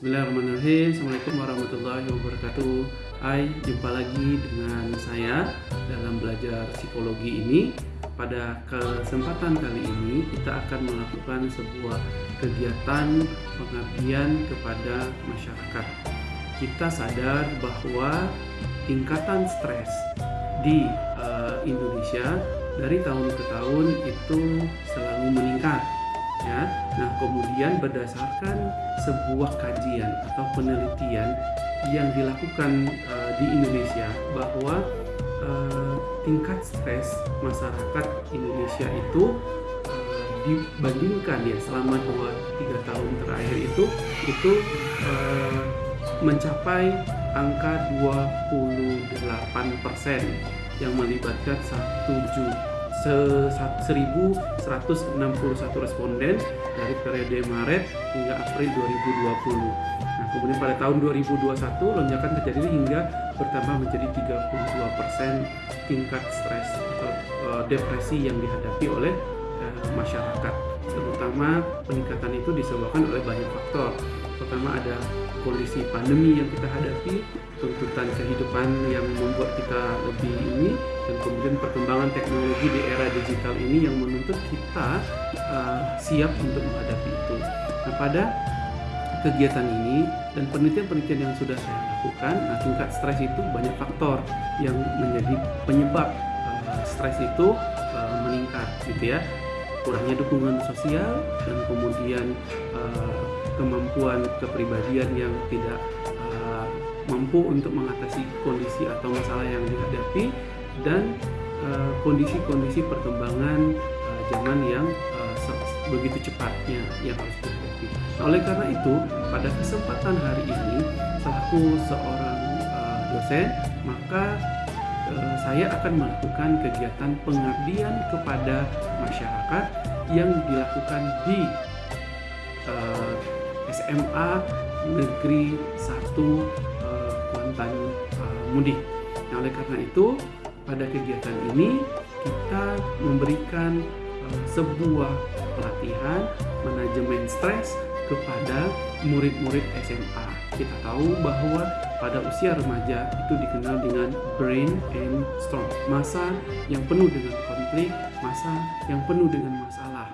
Bismillahirrahmanirrahim. Assalamualaikum warahmatullahi wabarakatuh. Hai, jumpa lagi dengan saya dalam belajar psikologi ini. Pada kesempatan kali ini kita akan melakukan sebuah kegiatan pengabdian kepada masyarakat. Kita sadar bahwa tingkatan stres di uh, Indonesia dari tahun ke tahun itu selalu meningkat. Nah, kemudian berdasarkan sebuah kajian atau penelitian yang dilakukan uh, di Indonesia bahwa uh, tingkat stres masyarakat Indonesia itu uh, dibandingkan ya selama 2 3 tahun terakhir itu itu uh, mencapai angka 28% yang melibatkan 1 juta 1161 responden dari periode Maret hingga April 2020. Nah, kemudian pada tahun 2021 lonjakan terjadi hingga bertambah menjadi 32% tingkat stres atau uh, depresi yang dihadapi oleh uh, masyarakat. Terutama peningkatan itu disebabkan oleh banyak faktor. Pertama ada kondisi pandemi yang kita hadapi, tuntutan kehidupan yang membuat kita lebih ini dan kemudian perkembangan teknologi di era digital ini yang menuntut kita uh, siap untuk menghadapi itu. Nah, pada kegiatan ini dan penelitian-penelitian yang sudah saya lakukan, nah tingkat stres itu banyak faktor yang menjadi penyebab uh, stres itu uh, meningkat gitu ya. Kurangnya dukungan sosial dan kemudian uh, kemampuan kepribadian yang tidak mampu untuk mengatasi kondisi atau masalah yang dihadapi dan eh, kondisi-kondisi uh, perkembangan zaman yang begitu cepatnya yang harus dihadapi. Nah, oleh karena itu, pada kesempatan hari ini, selaku seorang uh, dosen, maka saya akan melakukan kegiatan pengabdian kepada masyarakat yang dilakukan di uh, SMA Negeri 1 Kuantan uh, mudik. Nah, oleh karena itu, pada kegiatan ini kita memberikan uh, sebuah pelatihan manajemen stres kepada murid-murid SMA. Kita tahu bahwa pada usia remaja itu dikenal dengan brain and storm, masa yang penuh dengan konflik, masa yang penuh dengan masalah.